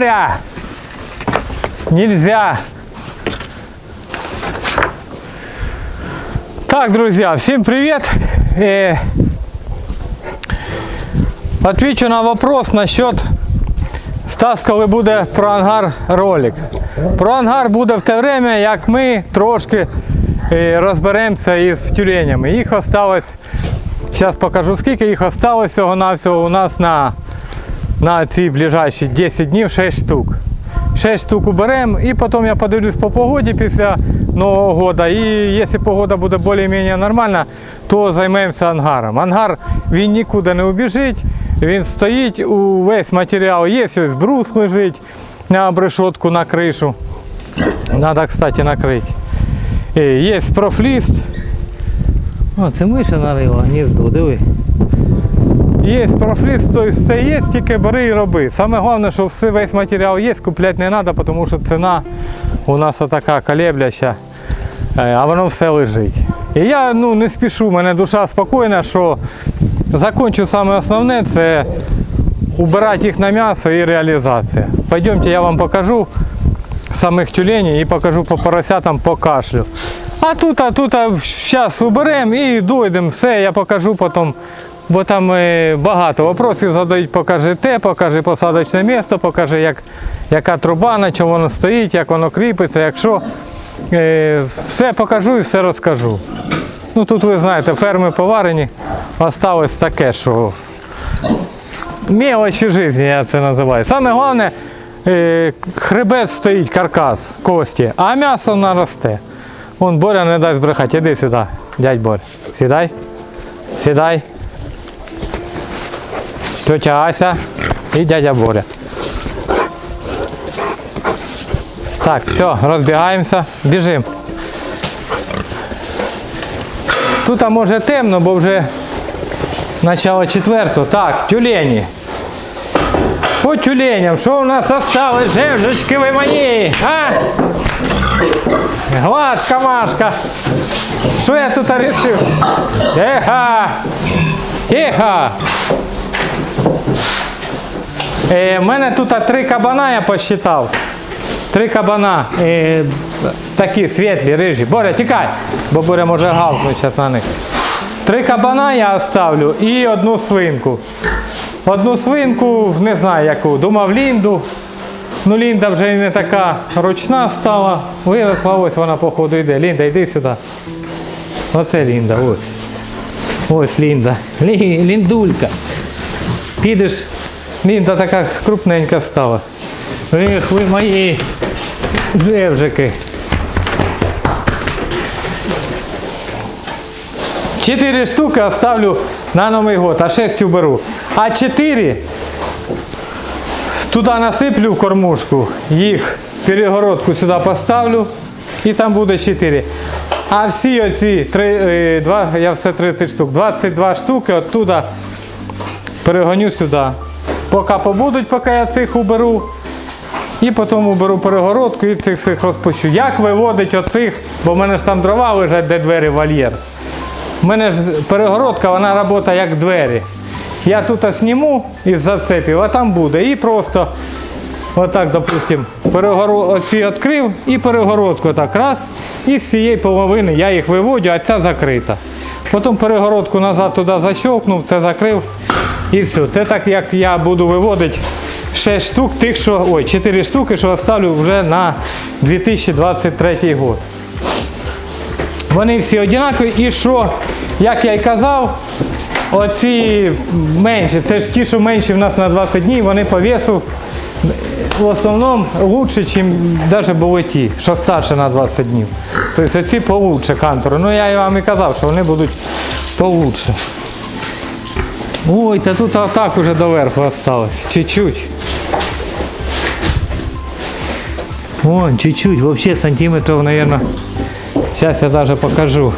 Боря! Нельзя! Так, друзья, всем привет! Э, Отвечу на вопрос насчет Стас, коли буде про ангар ролик. Про ангар буде в те время, як ми трошки е, розберемося із тюленями. Їх осталось, зараз покажу скільки їх осталось всього навсього у нас на, на ці ближайші 10 днів 6 штук. 6 штук уберемо і потім я подивлюсь по погоді після Нового года. І якщо погода буде більш-менш нормальна, то займемося ангаром. Ангар він нікуди не убіжить, він стоїть, у весь матеріал є, ось брус лежить на обрешетку, на кришу. Надо, кстати, накрити. Е, Є профліст. О, це миша нарила, гніздо, диви. Є профліс, тобто все є, тільки бери і роби. Саме головне, що все, весь матеріал є, купляти не треба, тому що ціна у нас така колебляща, е, а воно все лежить. І я ну, не спішу, у мене душа спокійна, що закончу саме основне це убирати їх на м'ясо і реалізація. Пойдемте, я вам покажу самих тюленей і покажу по поросятам по кашлю. А тут, а тут, зараз уберемо і дойдемо, все, я покажу потім. Бо там е, багато вопросів задають, покажи те, покажи посадочне місце, покажи, як, яка труба, на чому воно стоїть, як воно кріпиться, якщо е, все покажу і все розкажу. Ну тут ви знаєте, ферми поварені, осталось таке, що мелочі життя, я це називаю. Саме головне, е, хребет стоїть, каркас, кості, а м'ясо наросте. Вон Боря не дасть брехати, іди сюди, дядь Боря. Сідай, сідай. Тетя Ася і дядя Боря. Так, все, розбігаємося, біжимо. Тут може темно, бо вже начало четвертого. Так, тюлені. По тюленям, що у нас осталось, жевжечки ви мої, а? Глашка, Машка. Що я тут вирішив? Тихо! Тихо! Е, У мене тут три кабана я посчитав. Три кабана. Е, такі світлі, рижі. Боря, тікай, бо Боря може гавкнути зараз на них. Три кабана я оставлю і одну свинку. Одну свинку, не знаю яку, думав Лінду. Ну Лінда вже не така ручна стала. Виросла, ось вона походу йде. Лінда, йди сюди. Оце Лінда, ось. Ось Лінда. Ліндулька. Підеш, Лінда така крупненька стала. Ех, ви мої жевжики. Чотири штуки оставлю на Новий год, а шесть уберу. А чотири туди насиплю в кормушку, їх перегородку сюди поставлю і там буде 4. А всі оці три, е, два, я все 30 штук, 22 штуки оттуда перегоню сюди. Поки побудуть, поки я цих уберу. І потім уберу перегородку і цих всіх розпущу. Як виводить оцих, бо в мене ж там дрова лежать, де двері вольєр. У мене ж перегородка, вона працює як двері. Я тут зніму із зацепів, а там буде. І просто отак, допустим, перегоро... оці відкрив і перегородку так раз. І з цієї половини я їх виводю, а ця закрита. Потім перегородку назад туди защелкнув, це закрив і все. Це так як я буду виводити 6 штук, тих, що, ой, 4 штуки, що оставлю вже на 2023 год. Вони всі однакові. І що, як я й казав, оці менші, це ж ті, що менші в нас на 20 днів, вони по весу в основному лучше, ніж навіть були ті, що старше на 20 днів. Тобто ці получше кантору. Ну я вам і казав, що вони будуть получше. Ой, та тут отак уже доверху осталось. Чуть-чуть. Вон, чуть-чуть, вообще сантиметров, наверное. Сейчас я даже покажу.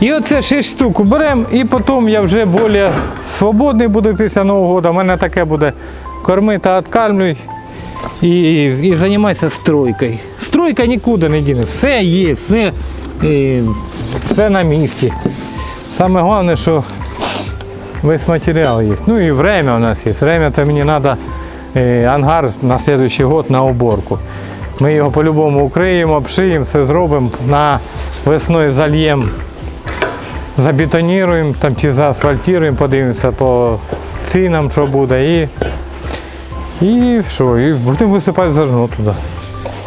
І оце 6 штук уберемо, і потім я вже більш свободний буду після Нового року. У мене таке буде корми та відкармлюй і, і займатися стройкою. Стройка нікуди не діне. Все є, все, е, все на місці. Саме головне, що весь материал есть. Ну и время у нас есть. Время это мне надо е, ангар на следующий год на уборку. Ми його по-любому укриємо, обшиємо, все зробимо, на весною зальємо, забетоніруємо там, чи заасфальтуємо, подивимося по цінам, що буде. І, і що, і будемо висипати зерно туди.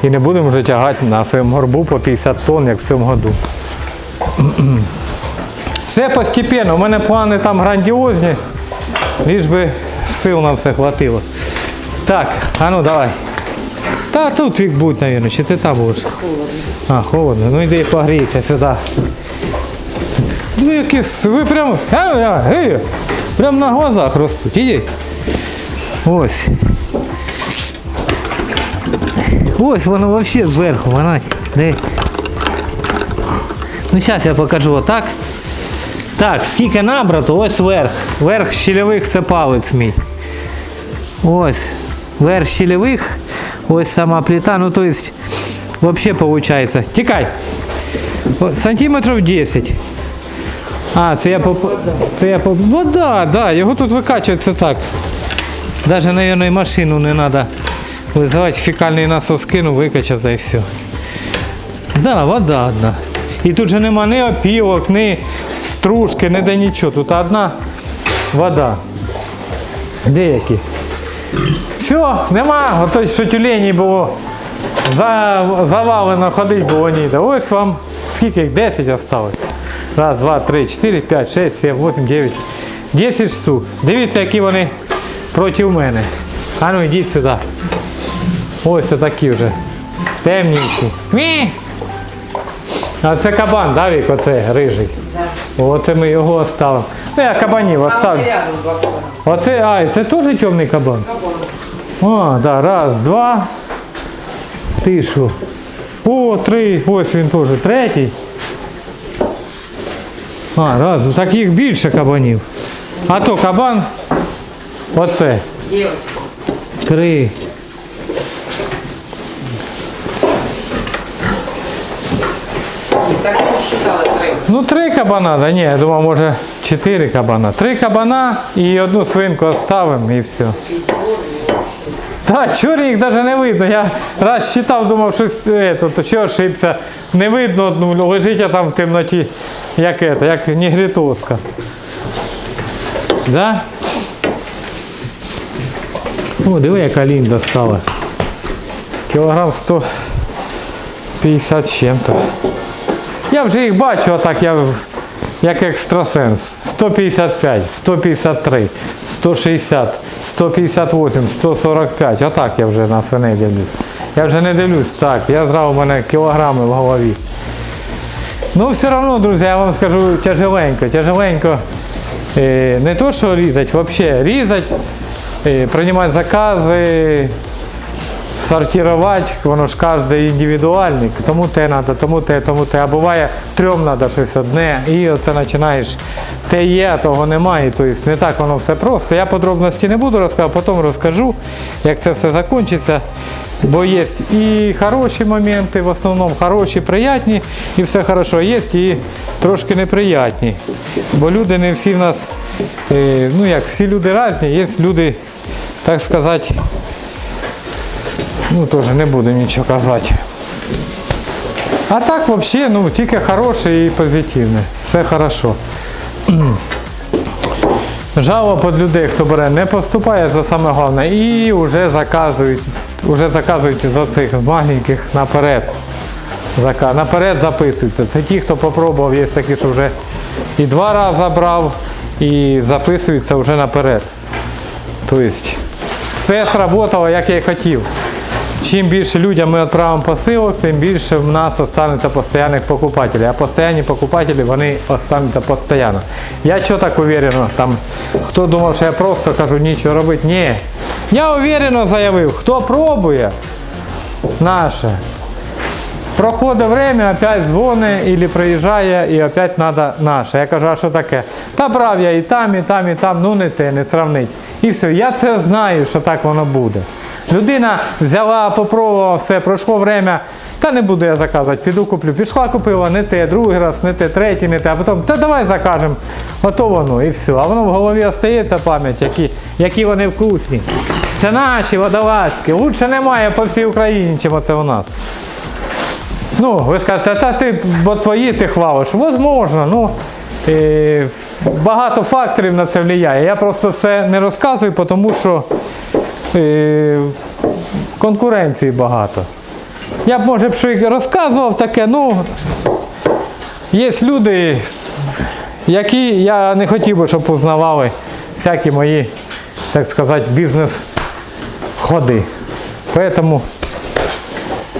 І не будемо вже тягати на своєму горбу по 50 тонн, як в цьому году. Все постепенно. У мене плани там грандіозні, ліж би сил на все хватило. Так, а ну давай. Та тут вік будь, мабуть, чи ти там будеш? Холодно. А, холодно. Ну йди погрійся сюди. Ну якісь, ви прямо. А ну гей, прямо на глазах ростуть. Іди. Ось. Ось воно взагалі зверху, вона. Де? Ну зараз я покажу отак. Так, скільки набрато, ось верх. Верх щільових це палець мій. Ось. Верх щільових, ось сама плита. Ну то есть, вообще получается. Тікай. Сантиметрів 10. А, це я по. Це я по. Ну да, да, його тут викачується так. Даже, наверное, машину не треба визивати. Фекальний насос кинув, викачав та і все. Да, вода одна. І тут же нема ні опілок, ні стружки, ніде нічого. Тут одна вода. Деякі. Все, нема. Ото що тюлені було. Завалено ходить було ніде. Ось вам скільки їх? 10 осталось. Раз, два, три, чотири, п'ять, шесть, сім, вісім, дев'ять. 10 штук. Дивіться, які вони проти мене. А ну йдіть сюди. Ось такі вже. Темніші. Мі! А це кабан, да, Вік, оце рижий. Оце ми його оставимо. Ну, я кабанів оставлю. Оце, а, і це теж темний кабан? Кабан. О, да, раз, два. Тишу. О, три. Ось він теж. Третій. А, раз. ну Таких більше кабанів. А то кабан. Оце. Три. Так я не считала три. Ну, три кабана, да ні, я думав, може чотири кабана. Три кабана і одну свинку оставимо і все. Так, чорні їх навіть не видно. Я раз читав, думав, що це, то чого ошибся. Не видно одну, лежить я там в темноті, як это, як негритоска. Да? О, диви, яка лінда стала. Кілограм 150 з чим-то. Я вже їх бачу, отак я як екстрасенс. 155, 153, 160, 158, 145. Отак я вже на свиней дивлюсь. Я вже не дивлюсь, так, я зразу в мене кілограми в голові. Ну, все одно, друзі, я вам скажу тяжеленько, тяжеленько. Е, не то, що різати, взагалі різати, е, приймати закази, сортувати, воно ж кожен індивідуальний, тому те треба, тому те, тому те. А буває трьом треба щось одне, і оце починаєш. Те є, того немає. Тобто не так воно все просто. Я подробності не буду розказувати, потім розкажу, як це все закінчиться. Бо є і хороші моменти, в основному хороші, приятні, і все хорошо. Є і трошки неприятні. Бо люди не всі в нас, е, ну як всі люди різні, є люди, так сказати, Ну, теж не буду нічого казати. А так взагалі, ну, тільки хороше і позитивне. Все хорошо. Жалоб від людей, хто бере, не поступає за саме головне і вже заказують, вже заказують з цих з маленьких наперед. Наперед записуються. Це ті, хто попробував, є такі, що вже і два рази брав, і записуються вже наперед. Тобто все сработало, як я і хотів. Чим більше людям ми відправимо посилок, тим більше в нас останеться постійних покупателів. А постійні покупателі вони остануться постійно. Я чого так уверено, там, хто думав, що я просто кажу нічого робити. Ні. Я уверено заявив, хто пробує наше. Проходить время, опять дзвонить або приїжджає і опять треба наше. Я кажу, а що таке? Та брав я і там, і там, і там, ну не те, не сравнить. І все, я це знаю, що так воно буде. Людина взяла, попробувала все, пройшло время. Та не буду я заказувати, піду куплю. Пішла, купила не те, другий раз, не те, третій, не те, а потім, та давай закажемо. Ото воно і все. А воно в голові остається пам'ять, які, які вони вкусні. Це наші водолазки. Лучше немає по всій Україні, чим оце у нас. Ну, ви скажете, та ти, бо твої ти хвалиш. Возможно, ну е, багато факторів на це впливає. Я просто все не розказую, тому що конкуренції багато. Я б, може б що розказував таке, ну є люди, які я не хотів би, щоб узнавали всякі мої, так сказати, бізнес-ходи. Поэтому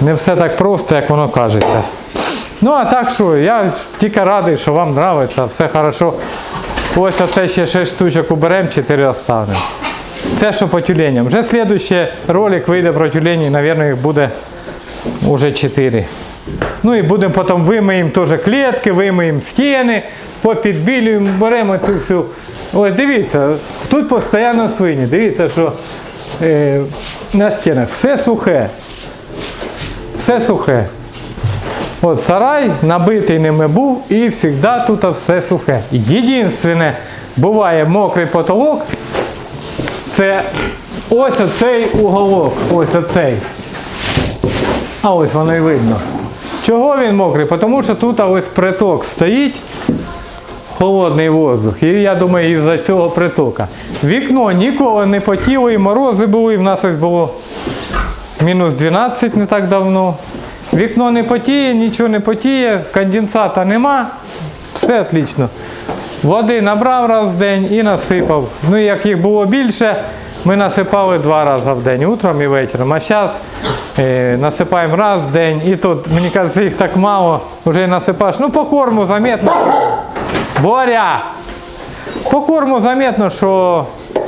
не все так просто, як воно кажеться. Ну а так що, я тільки радий, що вам подобається, все хорошо. Ось оце ще 6 штучок уберемо, 4 оставимо. Це що по тюленям. Вже слідуючий ролик вийде про тюлені, мабуть, їх буде уже 4. Ну і будемо потім вимиємо теж клітки, вимиємо стіни, попідбілюємо, беремо цю всю. Ось дивіться, тут постійно свині. Дивіться, що е, на стінах все сухе. Все сухе. От сарай набитий ними був і завжди тут все сухе. Єдине, буває мокрий потолок, це ось оцей уголок, ось оцей. А ось воно і видно. Чого він мокрий? Тому що тут ось приток стоїть, холодний воздух. І я думаю, із-за цього притока. Вікно ніколи не потіло, і морози були, і в нас ось було мінус 12 не так давно. Вікно не потіє, нічого не потіє, конденсата нема, все отлично. Води набрав раз в день і насипав. Ну і як їх було більше, ми насипали два рази в день, утром і вечором. А зараз е, насипаємо раз в день. І тут, мені кажеться, їх так мало, вже насипаєш. Ну по корму заметно. Боря! По корму заметно, що е,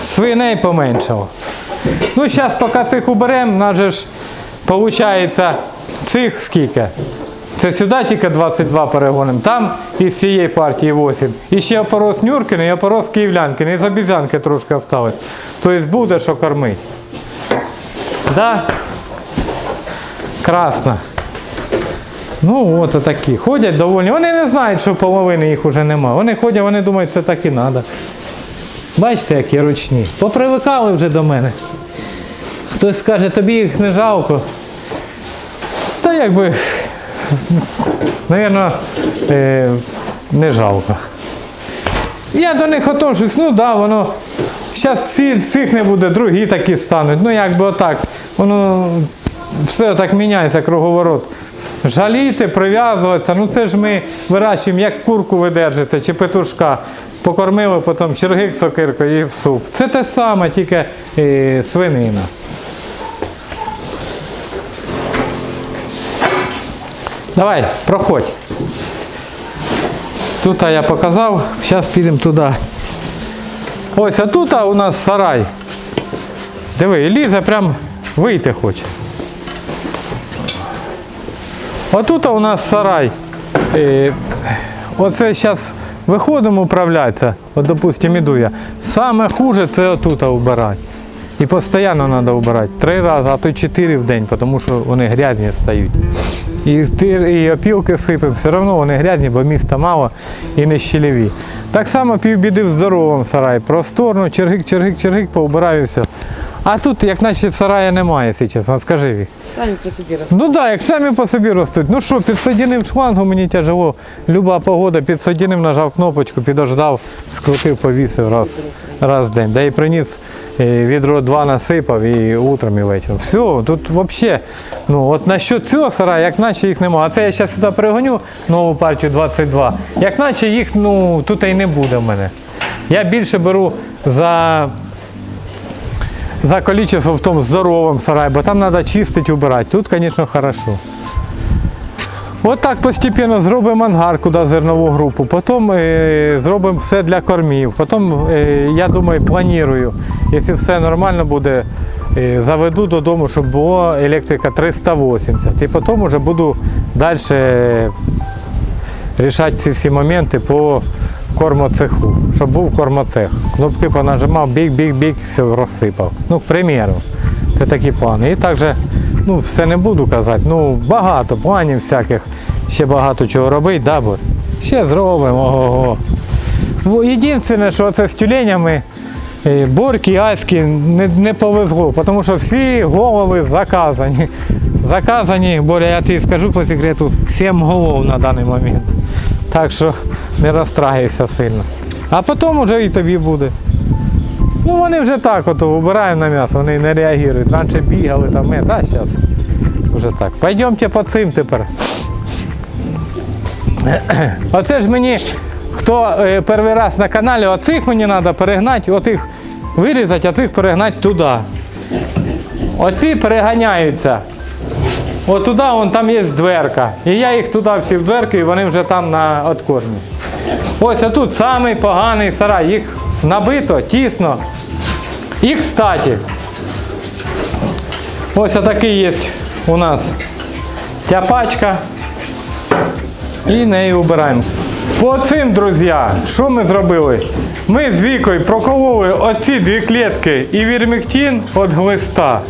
свиней поменшало. Ну, зараз поки цих уберемо, у нас же ж виходить цих скільки? Це сюди тільки 22 перегонимо, там із цієї партії 8. І ще опорос Нюркини і опорос Київлянкини, і з обізянки трошки осталось. Тобто буде що кормити. Да? Красно. Ну, от такі. Ходять доволі. Вони не знають, що половини їх вже нема. Вони ходять, вони думають, це так і треба. Бачите, які ручні. Попривикали вже до мене. Хтось скаже, тобі їх не жалко. Та якби, напевно, е, не жалко. Я до них отношусь, ну да, воно. Зараз цих не буде, другі такі стануть. Ну якби отак. Воно все так міняється круговорот. Жаліти, прив'язуватися, ну це ж ми вирощуємо, як курку ви держите чи петушка. Покормили, потім чергик сокиркою і в суп. Це те саме, тільки е, свинина. Давай, проходь. Тут я показав, зараз підемо туди. Ось, а тут у нас сарай. Диви, Ліза прям вийти хоче. Отут у нас сарай. Е, Оце зараз виходимо управлятися. От, допустимо, іду я. Саме хуже це отут убирати. І постійно треба вбирати. Три рази, а то чотири в день, тому що вони грязні стають. І, ти- і опілки сипемо, все одно вони грязні, бо міста мало і не щелеві. Так само півбіди в здоровому сараї. Просторно, чергик, чергик, чергик, поубираю все. А тут, як наче сарая немає, якщо чесно, скажи Вік. Самі по собі роз... Ну так, да, як самі по собі ростуть. Ну що, підсадінив шлангу, мені тяжело. Люба погода, підсадінив, нажав кнопочку, підождав, скрутив, повісив раз, раз в день. Да і приніс е, відро два насипав і утром, і вечором. Все, тут взагалі, ну от насчет цього сараю, як наче їх немає. А це я зараз сюди пригоню нову партію 22. Як наче їх ну, тут і не буде в мене. Я більше беру за за количество в тому здоровому сараї, бо там треба чистити, убирати. Тут, звісно, хорошо. От так постійно зробимо ангар, куди зернову групу, потім е, зробимо все для кормів. Потім, е, я думаю, планую, якщо все нормально буде, е, заведу додому, щоб було електрика 380. І потім вже буду далі рішати ці всі моменти по кормоцеху, щоб був кормоцех. Кнопки понажимав, біг, все розсипав. Ну, к примеру. Це такі плани. І також, ну, все не буду казати, ну, багато планів всяких, ще багато чого робити, да, Борь? Ще зробимо. Ого-го. Єдине, що це з тюленями, е, Борки, Аськи не, не повезло, тому що всі голови заказані. Заказані, Боря, я тобі скажу по секрету, 7 голов на даний момент. Так що не розстраюйся сильно. А потім вже і тобі буде. Ну вони вже так от вибираємо на м'ясо, вони не реагують. Раніше бігали там, е, та зараз вже так. Пойдемте по цим тепер. Оце ж мені, хто е, перший раз на каналі, оцих мені треба перегнати, отих вирізати, а цих перегнати туди. Оці переганяються. От туди, вон там є дверка. І я їх туди всі в дверку, і вони вже там на откормі. Ось а тут самий поганий сарай. Їх набито, тісно. І кстати, ось такий є у нас тяпачка. І нею убираємо. По цим, друзі, що ми зробили? Ми з Вікою прокололи оці дві клітки і вірміктин від глиста.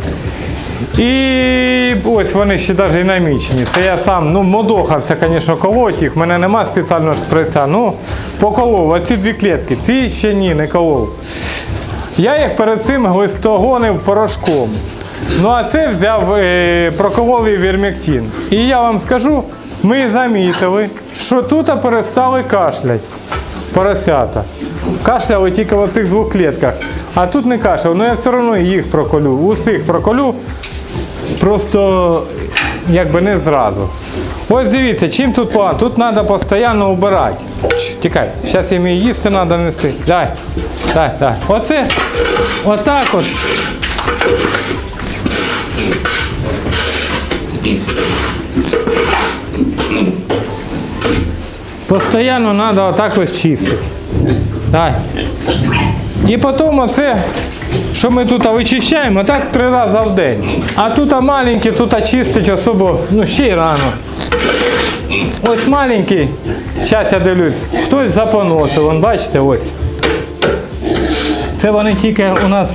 І ось вони ще навіть і намічені. Це я сам ну, модохався, звісно, колоть їх. У мене нема спеціального шприця. Ну, поколов. Оці дві клітки. Ці ще ні, не колов. Я їх перед цим глистогонив порошком. Ну а це взяв е, проколовий вірмектин. І я вам скажу, ми замітили, що тут перестали кашлять поросята. Кашляли тільки в оцих двох клітках. А тут не кашляв, але я все одно їх проколю. Усіх проколю. Просто якби не зразу. Ось дивіться, чим тут погано. Тут треба постійно убирати. Тікай, зараз їм її їсти треба нести. Дай, дай, дай. Оце, отак от. Постоянно треба отак ось чистити. Дай. І потім оце, що ми тут вичищаємо, так три рази в день. А тут маленькі, тут чистить особо, ну ще й рано. Ось маленький, зараз я дивлюсь, хтось запоносив, вон бачите, ось. Це вони тільки у нас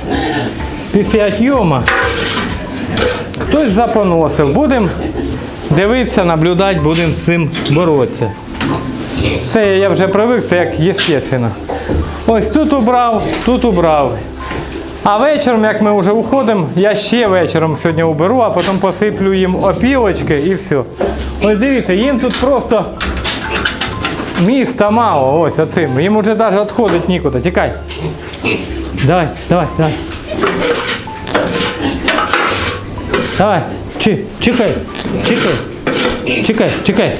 після отйома. Хтось запоносив. Будемо дивитися, наблюдати, будемо з цим боротися. Це я вже привик, це як естественно. Ось тут убрав, тут убрав. А вечором, як ми вже уходимо, я ще вечором сьогодні уберу, а потім посиплю їм опілочки і все. Ось дивіться, їм тут просто міста мало, ось оцим. Їм вже навіть відходити нікуди. Тікай. Давай, давай, давай. Давай, чекай, чекай, чекай, чекай.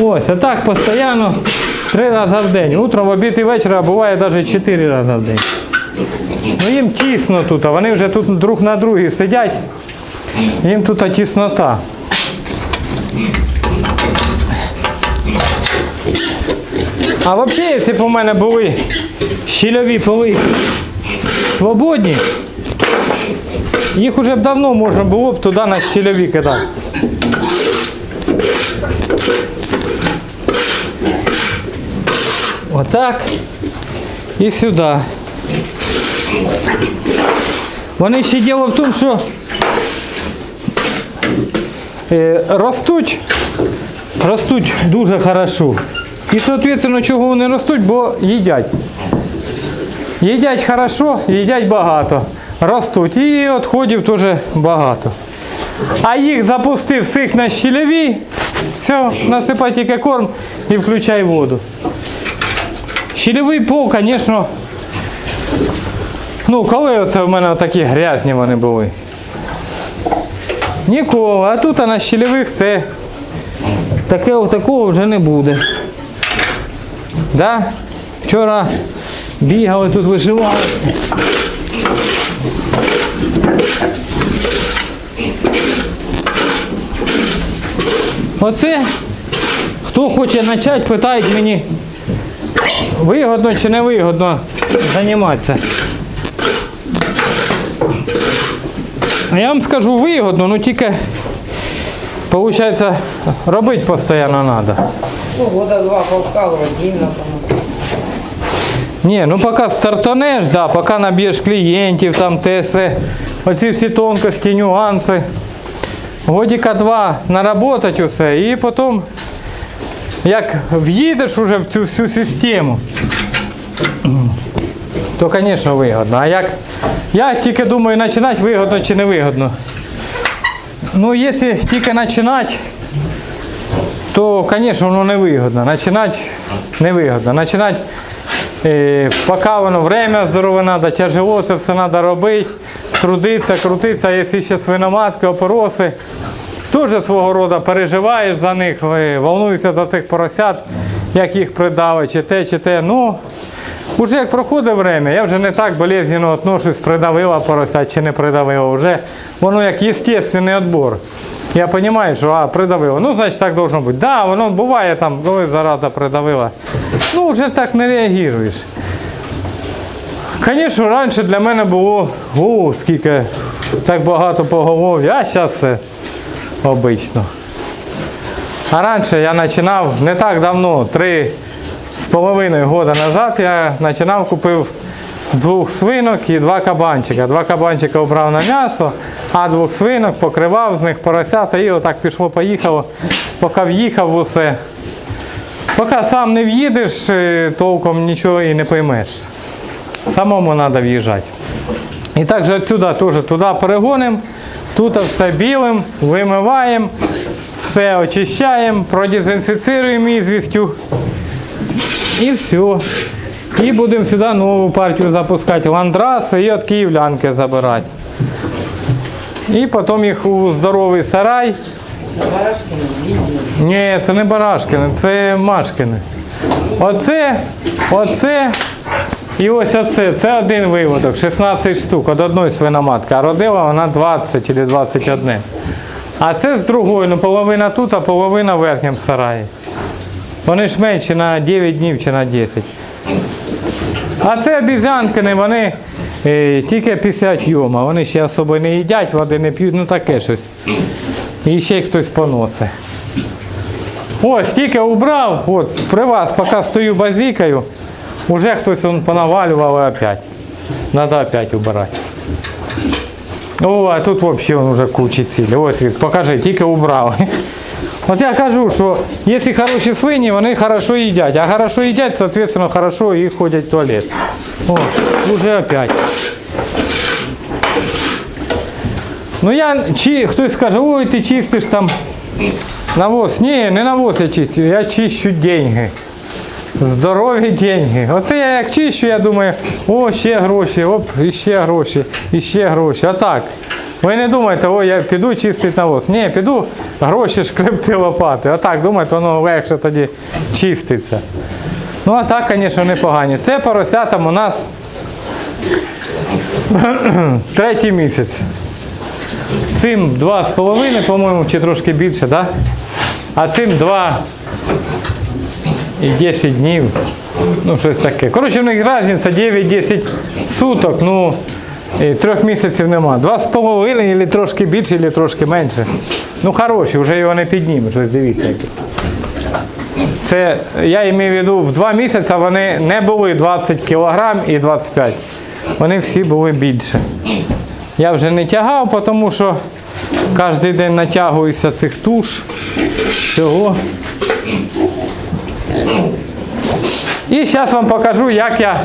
Ось, а так постійно три рази в день. Утром, в обід і вечір, а буває навіть чотири рази в день. Ну їм тісно тут, а вони вже тут друг на другі сидять. Їм тут тіснота. А взагалі, якщо б у мене були щільові поли свободні, їх вже б давно можна було б туди на щільові кидати. Отак. І сюди. Вони ще діло в тому, що е, ростуть, ростуть дуже хорошо. І, соответственно, чого вони ростуть, бо їдять. Їдять хорошо, їдять багато. Ростуть. І відходів теж багато. А їх запустив всіх на щільові, все, насипай тільки корм і включай воду. Щільовий пол, звісно, ну коли оце в мене такі грязні вони були. Ніколи, а тут на щільових це таке такого вже не буде. Да? Вчора бігали тут виживали. Оце, хто хоче почати, питають мені, вигодно чи не вигодно займатися. Я вам скажу вигодно, ну тільки, виходить, робити постійно треба. Ну, года два повкалывать, длинно там. Ні, ну поки стартанеш, да, поки наб'єш клієнтів, там те все, оці всі тонкості, нюанси. Годіка два наработать усе і потім, як в'їдеш уже в цю всю систему, то, звісно, вигодно. А як я тільки думаю, починати вигодно чи не вигодно. Ну, якщо тільки починати, то, звісно, воно не вигодно. Починати не вигодно. Починати, е, поки воно время здорове треба, тяжело, це все треба робити, трудитися, крутитися, якщо ще свиноматки, опороси, теж свого роду переживаєш за них, волнуєшся за цих поросят, як їх придавить, чи те, чи те. Ну, Уже як проходить время, я вже не так болезненно отношусь, придавила поросят чи не придавила. Вже воно як естественний відбор. Я розумію, що а, придавила. Ну, значить, так должно бути. Да, воно буває там, ой, зараза придавила. Ну, вже так не реагуєш. Звісно, раніше для мене було, о, скільки так багато поголов'я, а зараз все обично. А раніше я починав не так давно, три з половиною года назад я починав, купив двох свинок і два кабанчика. Два кабанчика обрав на м'ясо, а двох свинок покривав з них поросята і отак пішло, поїхало, поки в'їхав усе. Поки сам не в'їдеш, е, толком нічого і не поймеш. Самому треба в'їжджати. І також відсюди теж туди перегонимо, тут все білим, вимиваємо, все очищаємо, продезінфіцируємо ізвістю. І все. І будемо сюди нову партію запускати. Ландраси і від київлянки забирати. І потім їх у здоровий сарай. Барашкіна, Лідія. Ні, це не Барашкини, це Машкини. Оце, оце і ось оце. Це один виводок, 16 штук від одної свиноматки. А родила вона 20 чи 21. А це з другої, ну половина тут, а половина в верхньому сараї. Вони ж менші на 9 днів чи на 10. А це обізянкини, вони е, тільки 50 йома. Вони ще особо не їдять, води не п'ють, ну таке щось. І ще хтось поносить. Ось, тільки убрав, от, при вас, поки стою базікаю, уже хтось он понавалював і опять. Надо опять убирати. О, а тут взагалі он уже кучі цілі. Ось, покажи, тільки убрав. От я кажу, що якщо хороші свині, вони хорошо їдять. А хорошо їдять, соответственно, хорошо і ходять в туалет. О, уже опять. Ну я чи хтось скаже, ой, ти чистиш там навоз. Ні, не навоз я чистю, я чищу деньги. Здорові деньги. Оце я як чищу, я думаю, о, ще гроші, оп, і ще гроші, і ще гроші. А так. Ви не думайте, о, я піду чистити навоз. Ні, піду гроші шкребти лопати. А так, думаєте, воно легше тоді чиститься. Ну, а так, звісно, непогані. Це поросятам у нас третій місяць. Цим два з половиною, по-моєму, чи трошки більше, да? а цим два і 10 днів. Ну, щось таке. Коротше, в них різниця 9-10 суток, ну трьох місяців нема. Два з половиною, або трошки більше, або трошки менше. Ну хороші, вже його не піднімеш, ось дивіться. Це я маю в виду, в два місяці вони не були 20 кг і 25. Вони всі були більше. Я вже не тягав, тому що кожен день натягуюся цих туш. Всього. І зараз вам покажу, як я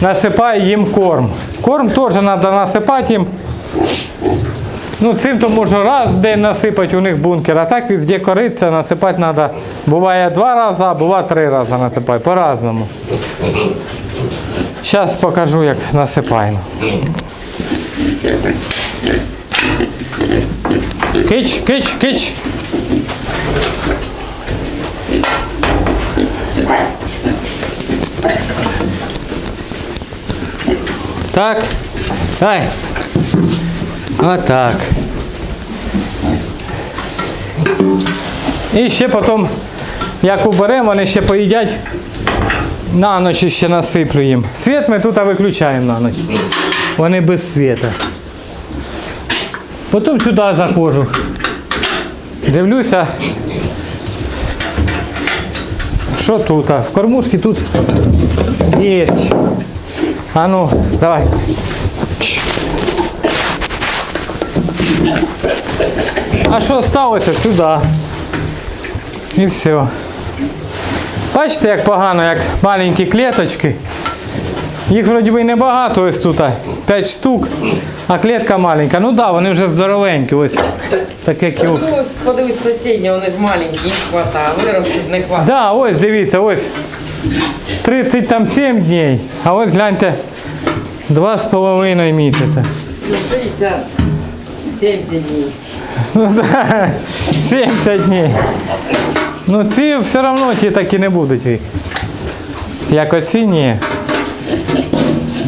насипаю їм корм. Корм теж треба насипати їм. Ну, цим то можна раз в день насипати у них бункер, а так везде кориця насипати треба. Буває два рази, а буває три рази насипати, по-разному. Зараз покажу, як насипаємо. Кич, кич, кич. Так. Дай. Отак. І ще потім, як уберемо, вони ще поїдять. На ніч ще насиплю їм. Світ ми тут виключаємо на ніч. Вони без світа. Потім сюди заходжу. Дивлюся, Що тут? В кормушці тут є. А ну, давай. А що сталося? Сюди. І все. Бачите, як погано, як маленькі клеточки. Їх вроді би небагато ось тут, 5 штук, а клетка маленька. Ну так, да, вони вже здоровенькі, ось таке. Ну, ось подивись сусідні, вони маленькі, їх хватає, виростуть не хватає. Да, ось дивіться, ось 37 днів, а ось гляньте, 2,5 місяця. Ну, 60, 70 днів. Ну да, 70 днів. Ну ці все одно ті такі не будуть. Як оці ні.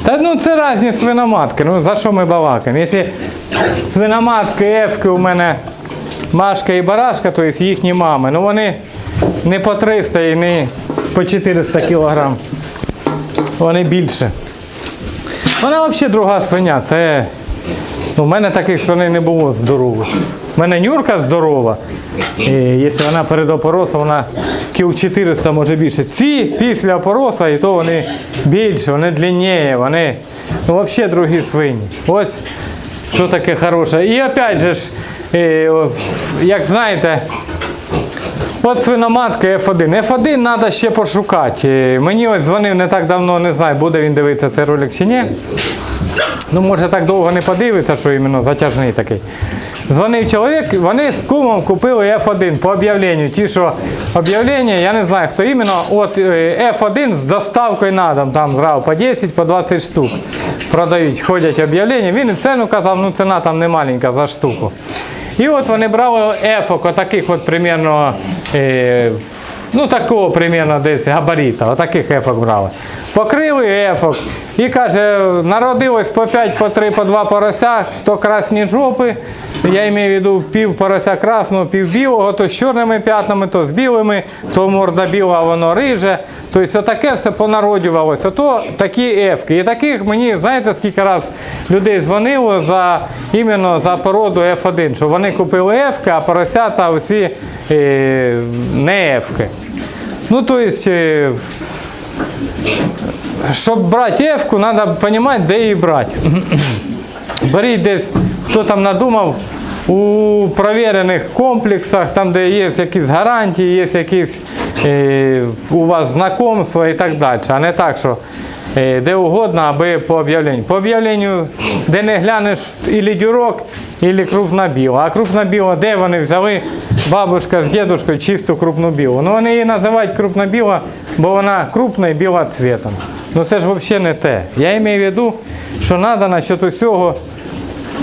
Та ну це різні свиноматки. Ну за що ми балакаємо? Якщо свиноматки, ефки у мене Машка і Барашка, то є їхні мами, ну вони не по 300 і не по 400 кілограм. Вони більше. Вона взагалі друга свиня. Це Ну, У мене таких свиней не було здорових. У мене нюрка здорова. І якщо вона перед опоросом, вона кіл 400 може більше. Ці після опороса, і то вони більше, вони длиннее, вони ну, взагалі другі свині. Ось що таке хороше. І опять же ж, е, як знаєте, От свиноматка F1. F1 треба ще пошукати. Е, Мені ось дзвонив не так давно, не знаю, буде він дивитися цей ролик чи ні. Ну, може так довго не подивиться, що іменно затяжний такий. Дзвонив чоловік, вони з кумом купили F1 по об'явленню. Ті, що об'явлення, я не знаю, хто іменно, от е, F1 з доставкою на дом, там зразу по 10, по 20 штук продають, ходять об'явлення. Він і ціну казав, ну ціна там не маленька за штуку. І от вони брали ефок, отаких от примерно, е, ну такого примерно десь габарита, отаких ефок брали. Покрили ефок і каже, народилось по 5, по 3, по 2 порося, то красні жопи. Я маю в виду пів порося красного, пів білого, то з чорними п'ятнами, то з білими, то морда біла, воно риже. Тобто отаке все понародювалося. То такі ефки. І таких мені, знаєте, скільки раз людей дзвонило за іменно за породу F1, що вони купили ефки, а поросята усі е, не ефки. Ну, тобто, е, щоб брати ефку, треба розуміти, де її брати. Беріть десь, хто там надумав, у провірених комплексах, там, де є якісь гарантії, є якісь е, у вас знакомства і так далі. А не так, що де угодно, аби по об'явленню. По об'явленню, де не глянеш ілі дюрок, ілі крупна біла. А крупна біла, де вони взяли бабушка з дідушкою чисту крупну білу. Ну вони її називають крупна біла, бо вона крупна і біла цвітом. Ну це ж взагалі не те. Я маю в виду, що треба насчет усього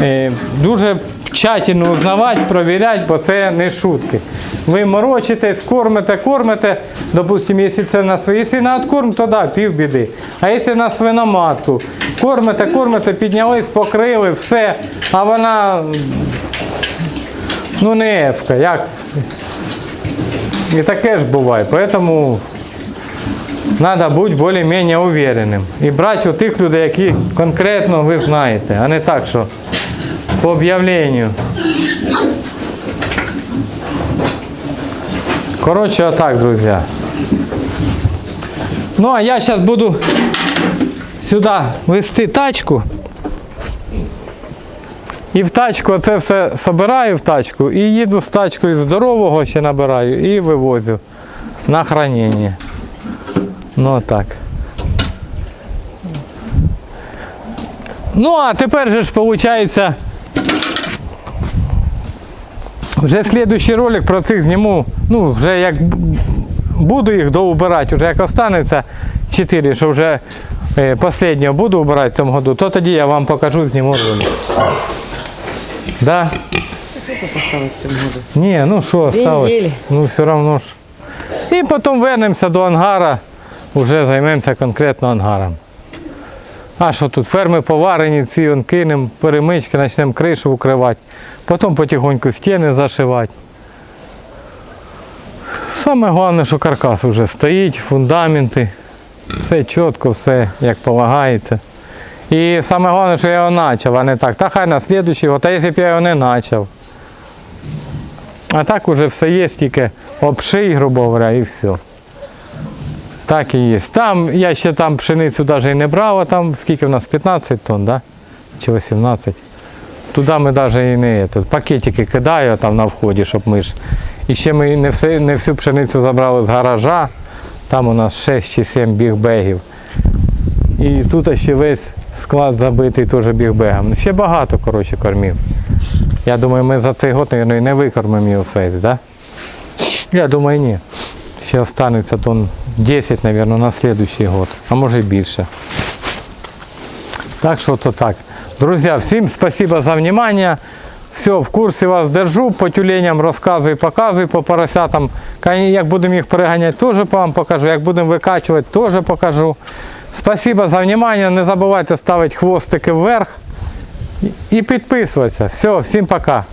е, дуже тщательно узнавати, провіряти, бо це не шутки. Ви морочитесь, кормите, кормите, допустимо, якщо це на свої, якщо на откорм, то да, пів біди. А якщо на свиноматку, кормите, кормите, піднялись, покрили, все, а вона ну не ефка, як? І таке ж буває. Поэтому Треба бути більш-менш уверенним. І брати у тих людей, які конкретно ви знаєте, а не так, що по об'явленню. Коротше, отак, друзі. Ну, а я зараз буду сюди вести тачку. І в тачку це все собираю в тачку і їду з тачкою здорового ще набираю і вивозю на хранення. Ну так. Ну, а тепер же ж виходить. Вже слідуючий ролик про цих зніму. Ну, вже як буду їх доубирати, вже як останеться 4, що вже е, останнього буду убирати в цьому году, то тоді я вам покажу, зніму ролик. Да? Ні, ну що осталось? Ну все одно ж. І потім вернемося до ангара, вже займемося конкретно ангаром. А що тут ферми поварені, ці он кинемо, перемички, почнемо кришу укривати. Потім потихоньку стіни зашивати. Саме головне, що каркас вже стоїть, фундаменти, все чітко, все як полагається. І саме головне, що я його почав, а не так. Та хай на слідуючий, от, а якщо б я його не почав. А так уже все є, тільки обший, грубо говоря, і все. Так і є. Там я ще там пшеницю навіть не брав, а там скільки в нас 15 тонн, да? чи 18. Туди ми навіть і не тут, пакетики кидаю там на вході, щоб ми ж. І ще ми не, все, не всю пшеницю забрали з гаража. Там у нас 6 чи 7 бігбегів. І тут ще весь склад забитий теж бігбегом. Ну, Ще багато, коротше, кормів. Я думаю, ми за цей год, мабуть, не викормимо його весь, да? Я думаю, ні. Ще останеться тонн 10, мабуть, на наступний год, а може і більше. Так що то так. Друзі, всім спасибо за внимание. Все, в курсі вас держу, по тюленям розказую, показую, по поросятам. Як будемо їх переганяти, теж вам покажу. Як будемо викачувати, теж покажу. Спасибо за внимание. Не забувайте ставити хвостики вверх і підписуватися. Все, всім пока.